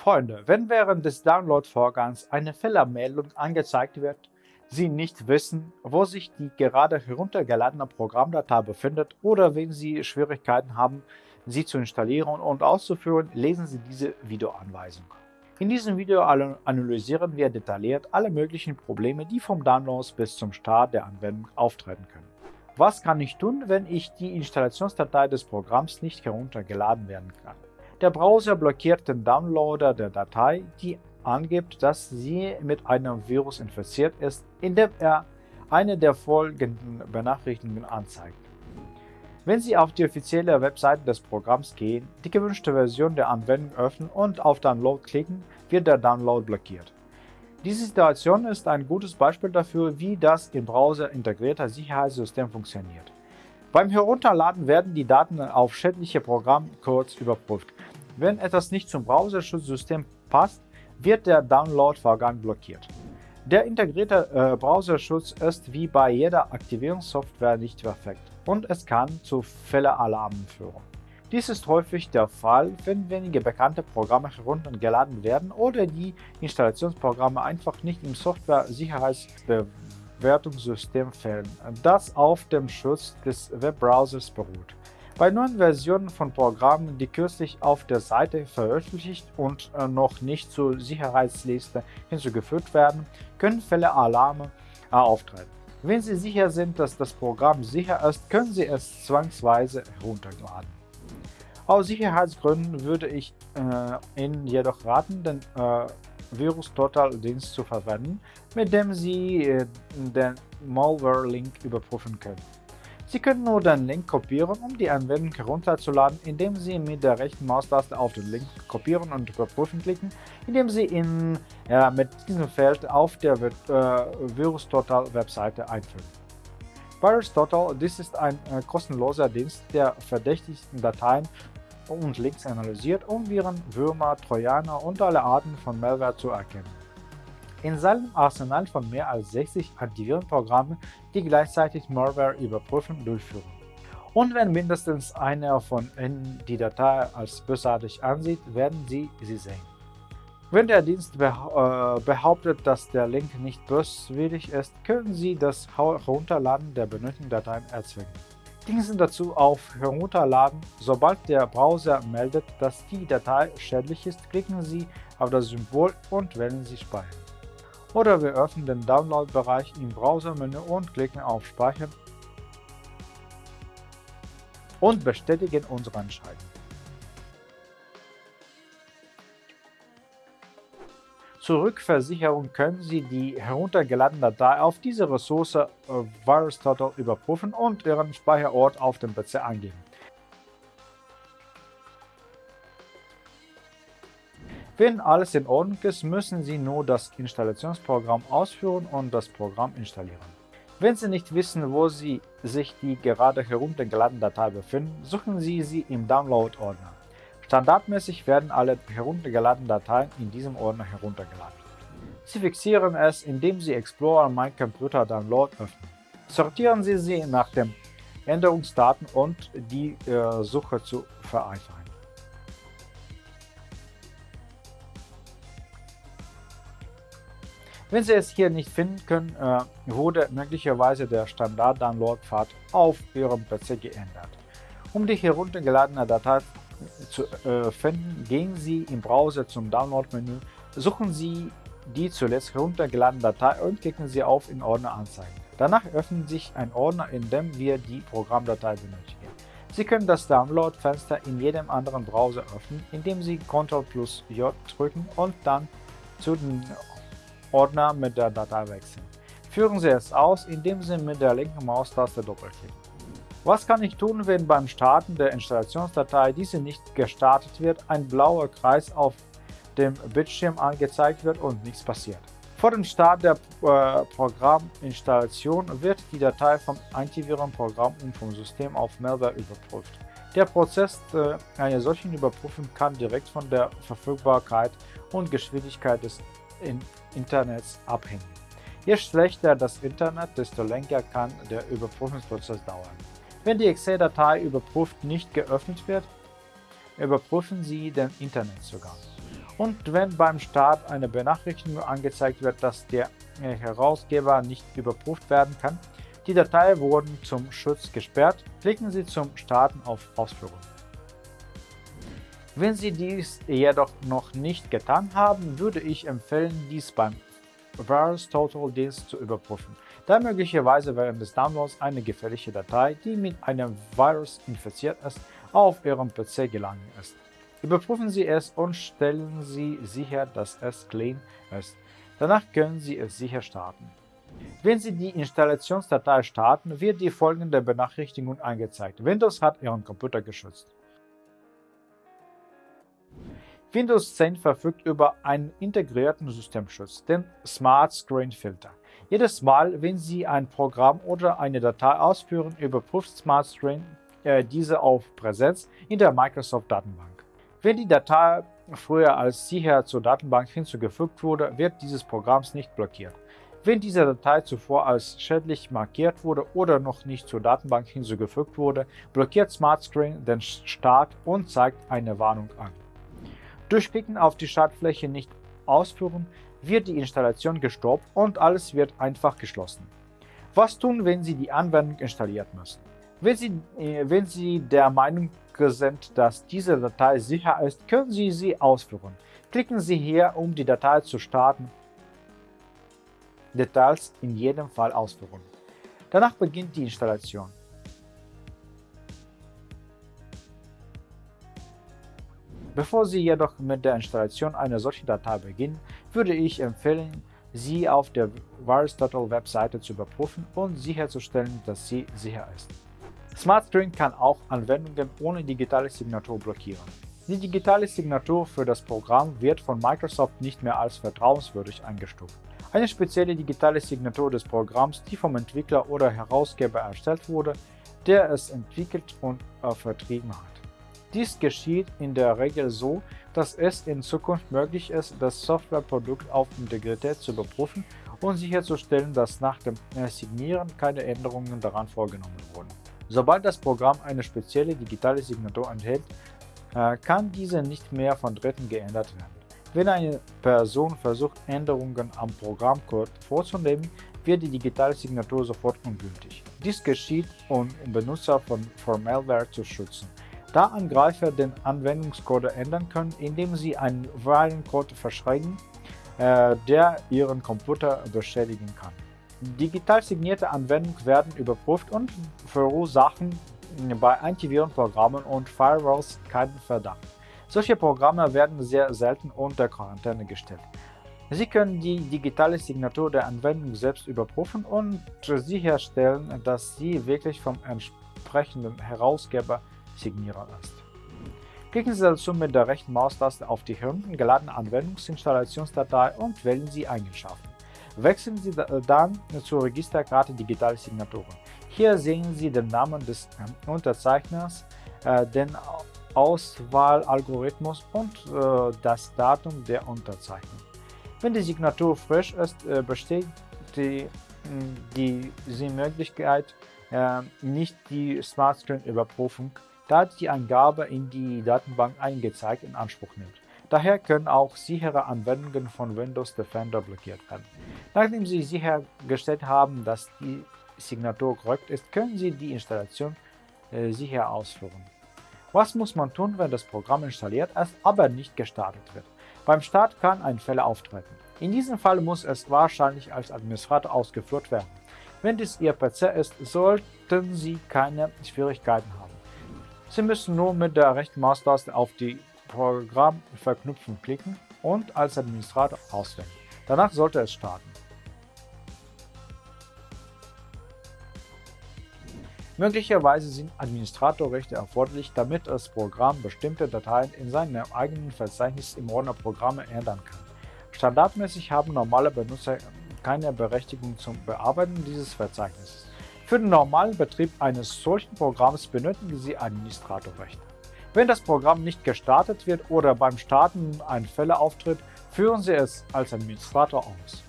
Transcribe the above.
Freunde, wenn während des Download-Vorgangs eine Fehlermeldung angezeigt wird, Sie nicht wissen, wo sich die gerade heruntergeladene Programmdatei befindet oder wenn Sie Schwierigkeiten haben, sie zu installieren und auszuführen, lesen Sie diese Videoanweisung. In diesem Video analysieren wir detailliert alle möglichen Probleme, die vom Download bis zum Start der Anwendung auftreten können. Was kann ich tun, wenn ich die Installationsdatei des Programms nicht heruntergeladen werden kann? Der Browser blockiert den Downloader der Datei, die angibt, dass sie mit einem Virus infiziert ist, indem er eine der folgenden Benachrichtigungen anzeigt. Wenn Sie auf die offizielle Webseite des Programms gehen, die gewünschte Version der Anwendung öffnen und auf Download klicken, wird der Download blockiert. Diese Situation ist ein gutes Beispiel dafür, wie das im Browser integrierte Sicherheitssystem funktioniert. Beim Herunterladen werden die Daten auf schädliche Programmcodes überprüft. Wenn etwas nicht zum Browserschutzsystem passt, wird der Download-Vorgang blockiert. Der integrierte äh, Browserschutz ist wie bei jeder Aktivierungssoftware nicht perfekt und es kann zu Fehleralarmen führen. Dies ist häufig der Fall, wenn wenige bekannte Programme heruntergeladen werden oder die Installationsprogramme einfach nicht im Software-Sicherheitsbewertungssystem fehlen, das auf dem Schutz des Webbrowsers beruht. Bei neuen Versionen von Programmen, die kürzlich auf der Seite veröffentlicht und äh, noch nicht zur Sicherheitsliste hinzugefügt werden, können Fälle Alarme äh, auftreten. Wenn Sie sicher sind, dass das Programm sicher ist, können Sie es zwangsweise herunterladen. Aus Sicherheitsgründen würde ich äh, Ihnen jedoch raten, den äh, Virus Total Dienst zu verwenden, mit dem Sie äh, den Malware-Link überprüfen können. Sie können nur den Link kopieren, um die Anwendung herunterzuladen, indem Sie mit der rechten Maustaste auf den Link Kopieren und Überprüfen klicken, indem Sie in, ja, mit diesem Feld auf der äh, VirusTotal Webseite einfügen. VirusTotal, dies ist ein äh, kostenloser Dienst, der verdächtigsten Dateien und Links analysiert, um Viren, Würmer, Trojaner und alle Arten von Malware zu erkennen in seinem Arsenal von mehr als 60 Antivirenprogrammen, die gleichzeitig Malware-Überprüfung durchführen. Und wenn mindestens einer von ihnen die Datei als bösartig ansieht, werden Sie sie sehen. Wenn der Dienst äh, behauptet, dass der Link nicht böswillig ist, können Sie das Herunterladen der benötigten Dateien erzwingen. Klicken Sie dazu auf Herunterladen. Sobald der Browser meldet, dass die Datei schädlich ist, klicken Sie auf das Symbol und wählen Sie Speichern oder wir öffnen den Download-Bereich im Browsermenü und klicken auf Speichern und bestätigen unsere Entscheidung. Zur Rückversicherung können Sie die heruntergeladene Datei auf diese Ressource äh, VirusTotal überprüfen und Ihren Speicherort auf dem PC angeben. Wenn alles in Ordnung ist, müssen Sie nur das Installationsprogramm ausführen und das Programm installieren. Wenn Sie nicht wissen, wo Sie sich die gerade heruntergeladene Datei befinden, suchen Sie sie im Download-Ordner. Standardmäßig werden alle heruntergeladenen Dateien in diesem Ordner heruntergeladen. Sie fixieren es, indem Sie Explorer My Computer Download öffnen. Sortieren Sie sie nach den Änderungsdaten und die äh, Suche zu vereinfachen. Wenn Sie es hier nicht finden können, äh, wurde möglicherweise der Standard-Download-Pfad auf Ihrem PC geändert. Um die heruntergeladene Datei zu äh, finden, gehen Sie im Browser zum Download-Menü, suchen Sie die zuletzt heruntergeladene Datei und klicken Sie auf in Ordner anzeigen. Danach öffnet sich ein Ordner, in dem wir die Programmdatei benötigen. Sie können das Download-Fenster in jedem anderen Browser öffnen, indem Sie Ctrl plus J drücken und dann zu den Ordner mit der Datei wechseln. Führen Sie es aus, indem Sie mit der linken Maustaste doppelklicken. Was kann ich tun, wenn beim Starten der Installationsdatei diese nicht gestartet wird, ein blauer Kreis auf dem Bildschirm angezeigt wird und nichts passiert? Vor dem Start der äh, Programminstallation wird die Datei vom Antivirenprogramm und vom System auf Malware überprüft. Der Prozess äh, einer solchen Überprüfung kann direkt von der Verfügbarkeit und Geschwindigkeit des Internets abhängen. Je schlechter das Internet, desto länger kann der Überprüfungsprozess dauern. Wenn die Excel-Datei überprüft nicht geöffnet wird, überprüfen Sie den Internetzugang. und wenn beim Start eine Benachrichtigung angezeigt wird, dass der Herausgeber nicht überprüft werden kann, die Datei wurden zum Schutz gesperrt, klicken Sie zum Starten auf Ausführung. Wenn Sie dies jedoch noch nicht getan haben, würde ich empfehlen, dies beim Virus Total Dienst zu überprüfen, da möglicherweise während des Downloads eine gefährliche Datei, die mit einem Virus infiziert ist, auf Ihrem PC gelangen ist. Überprüfen Sie es und stellen Sie sicher, dass es clean ist. Danach können Sie es sicher starten. Wenn Sie die Installationsdatei starten, wird die folgende Benachrichtigung angezeigt. Windows hat Ihren Computer geschützt. Windows 10 verfügt über einen integrierten Systemschutz, den Smart Screen Filter. Jedes Mal, wenn Sie ein Programm oder eine Datei ausführen, überprüft Smart Screen äh, diese auf Präsenz in der Microsoft-Datenbank. Wenn die Datei früher als sicher zur Datenbank hinzugefügt wurde, wird dieses Programm nicht blockiert. Wenn diese Datei zuvor als schädlich markiert wurde oder noch nicht zur Datenbank hinzugefügt wurde, blockiert SmartScreen den Start und zeigt eine Warnung an. Durch Klicken auf die Startfläche nicht ausführen, wird die Installation gestoppt und alles wird einfach geschlossen. Was tun, wenn Sie die Anwendung installiert müssen? Wenn Sie, äh, wenn Sie der Meinung sind, dass diese Datei sicher ist, können Sie sie ausführen. Klicken Sie hier, um die Datei zu starten Details in jedem Fall ausführen. Danach beginnt die Installation. Bevor Sie jedoch mit der Installation einer solchen Datei beginnen, würde ich empfehlen, sie auf der VirusTotal-Webseite zu überprüfen und sicherzustellen, dass sie sicher ist. SmartScreen kann auch Anwendungen ohne digitale Signatur blockieren. Die digitale Signatur für das Programm wird von Microsoft nicht mehr als vertrauenswürdig eingestuft. Eine spezielle digitale Signatur des Programms, die vom Entwickler oder Herausgeber erstellt wurde, der es entwickelt und äh, vertrieben hat. Dies geschieht in der Regel so, dass es in Zukunft möglich ist, das Softwareprodukt auf Integrität zu überprüfen und sicherzustellen, dass nach dem Signieren keine Änderungen daran vorgenommen wurden. Sobald das Programm eine spezielle digitale Signatur enthält, äh, kann diese nicht mehr von Dritten geändert werden. Wenn eine Person versucht, Änderungen am Programmcode vorzunehmen, wird die digitale Signatur sofort ungültig. Dies geschieht, um Benutzer von Malware zu schützen, da Angreifer den Anwendungscode ändern können, indem sie einen Virencode verschreiben, äh, der ihren Computer beschädigen kann. Digital signierte Anwendungen werden überprüft und verursachen bei Antivirenprogrammen und Firewalls keinen Verdacht. Solche Programme werden sehr selten unter Quarantäne gestellt. Sie können die digitale Signatur der Anwendung selbst überprüfen und sicherstellen, dass sie wirklich vom entsprechenden Herausgeber signiert ist. Klicken Sie dazu mit der rechten Maustaste auf die heruntergeladene Anwendungsinstallationsdatei und wählen Sie Eigenschaften. Wechseln Sie dann zur Registerkarte Digitale Signaturen. Hier sehen Sie den Namen des Unterzeichners, äh, den Auswahlalgorithmus und äh, das Datum der Unterzeichnung. Wenn die Signatur frisch ist, äh, besteht die, die, die Möglichkeit, äh, nicht die Smart Screen Überprüfung, da die Angabe in die Datenbank eingezeigt in Anspruch nimmt. Daher können auch sichere Anwendungen von Windows Defender blockiert werden. Nachdem Sie sichergestellt haben, dass die Signatur korrekt ist, können Sie die Installation äh, sicher ausführen. Was muss man tun, wenn das Programm installiert ist, aber nicht gestartet wird? Beim Start kann ein Fehler auftreten. In diesem Fall muss es wahrscheinlich als Administrator ausgeführt werden. Wenn dies Ihr PC ist, sollten Sie keine Schwierigkeiten haben. Sie müssen nur mit der rechten Maustaste auf die Programmverknüpfung klicken und als Administrator auswählen. Danach sollte es starten. Möglicherweise sind Administratorrechte erforderlich, damit das Programm bestimmte Dateien in seinem eigenen Verzeichnis im Ordner Programme ändern kann. Standardmäßig haben normale Benutzer keine Berechtigung zum Bearbeiten dieses Verzeichnisses. Für den normalen Betrieb eines solchen Programms benötigen Sie Administratorrechte. Wenn das Programm nicht gestartet wird oder beim Starten ein Fehler auftritt, führen Sie es als Administrator aus.